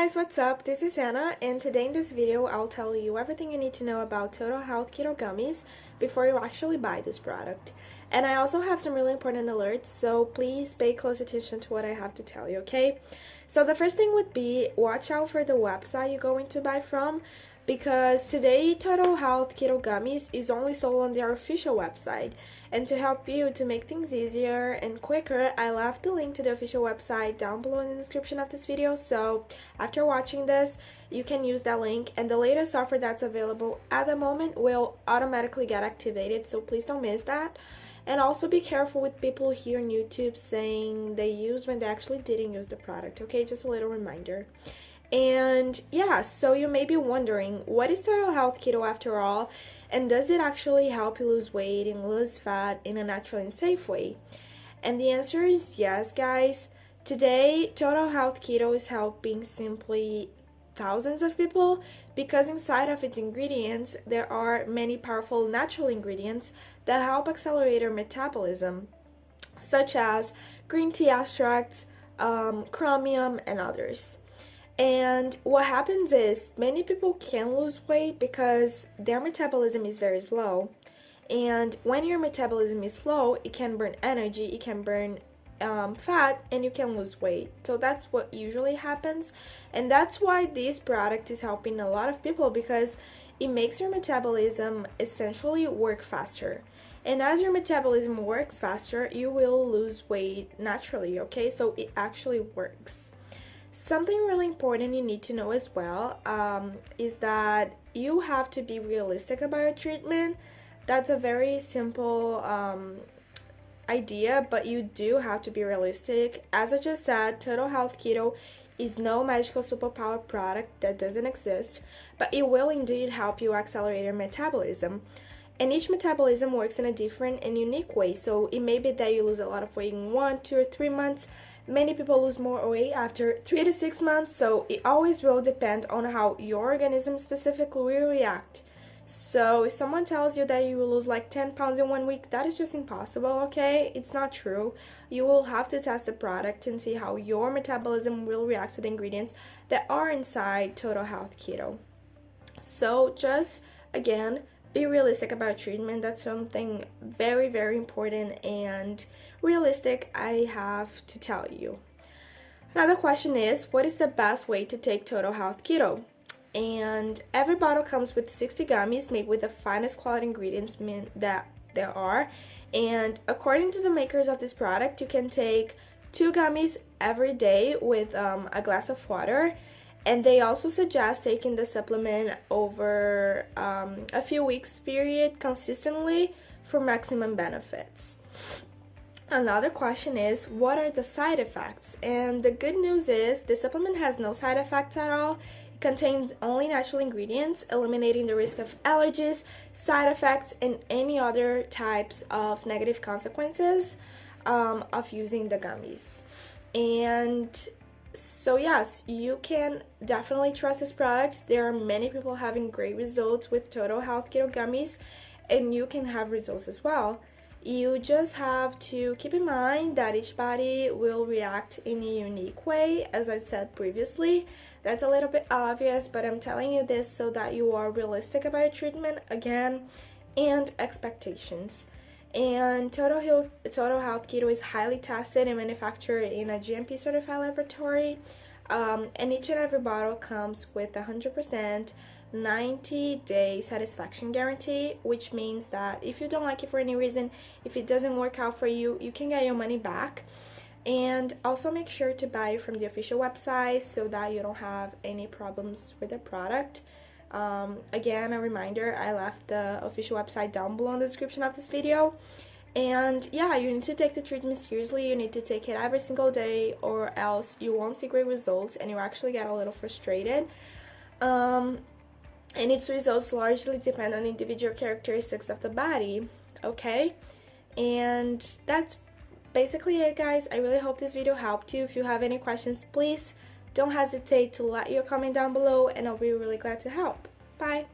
guys, what's up? This is Anna and today in this video I'll tell you everything you need to know about Total Health Keto Gummies before you actually buy this product. And I also have some really important alerts, so please pay close attention to what I have to tell you, okay? So the first thing would be watch out for the website you're going to buy from because today Total Health Keto Gummies is only sold on their official website. And to help you to make things easier and quicker, I left the link to the official website down below in the description of this video. So after watching this, you can use that link and the latest offer that's available at the moment will automatically get activated. So please don't miss that. And also be careful with people here on YouTube saying they use when they actually didn't use the product. Okay, just a little reminder. And yeah, so you may be wondering, what is Total Health Keto after all? And does it actually help you lose weight and lose fat in a natural and safe way? And the answer is yes, guys. Today, Total Health Keto is helping simply thousands of people because inside of its ingredients, there are many powerful natural ingredients that help accelerate our metabolism, such as green tea extracts, um, chromium, and others. And what happens is many people can lose weight because their metabolism is very slow. And when your metabolism is slow, it can burn energy, it can burn um, fat, and you can lose weight. So that's what usually happens. And that's why this product is helping a lot of people because it makes your metabolism essentially work faster. And as your metabolism works faster, you will lose weight naturally, okay? So it actually works. Something really important you need to know as well um, is that you have to be realistic about your treatment. That's a very simple um, idea, but you do have to be realistic. As I just said, Total Health Keto is no magical superpower product that doesn't exist, but it will indeed help you accelerate your metabolism. And each metabolism works in a different and unique way, so it may be that you lose a lot of weight in one, two, or three months, Many people lose more weight after 3 to 6 months, so it always will depend on how your organism specifically will react. So if someone tells you that you will lose like 10 pounds in one week, that is just impossible, okay? It's not true. You will have to test the product and see how your metabolism will react to the ingredients that are inside Total Health Keto. So just again, be realistic about treatment. That's something very, very important and realistic I have to tell you. Another question is, what is the best way to take Total Health Keto? And every bottle comes with 60 gummies made with the finest quality ingredients that there are. And according to the makers of this product, you can take two gummies every day with um, a glass of water and they also suggest taking the supplement over um, a few weeks period consistently for maximum benefits. Another question is, what are the side effects? And the good news is, the supplement has no side effects at all. It contains only natural ingredients, eliminating the risk of allergies, side effects, and any other types of negative consequences um, of using the gummies. And so yes you can definitely trust this product. There are many people having great results with total health keto gummies and you can have results as well. You just have to keep in mind that each body will react in a unique way as i said previously. That's a little bit obvious but i'm telling you this so that you are realistic about your treatment again and expectations and Total Health, Total Health Keto is highly tested and manufactured in a GMP certified laboratory. Um, and each and every bottle comes with a 100% 90 day satisfaction guarantee, which means that if you don't like it for any reason, if it doesn't work out for you, you can get your money back. And also make sure to buy from the official website so that you don't have any problems with the product. Um, again, a reminder, I left the official website down below in the description of this video. And yeah, you need to take the treatment seriously. You need to take it every single day or else you won't see great results and you actually get a little frustrated. Um, and its results largely depend on individual characteristics of the body, okay? And that's basically it, guys. I really hope this video helped you. If you have any questions, please don't hesitate to let your comment down below and I'll be really glad to help. Bye!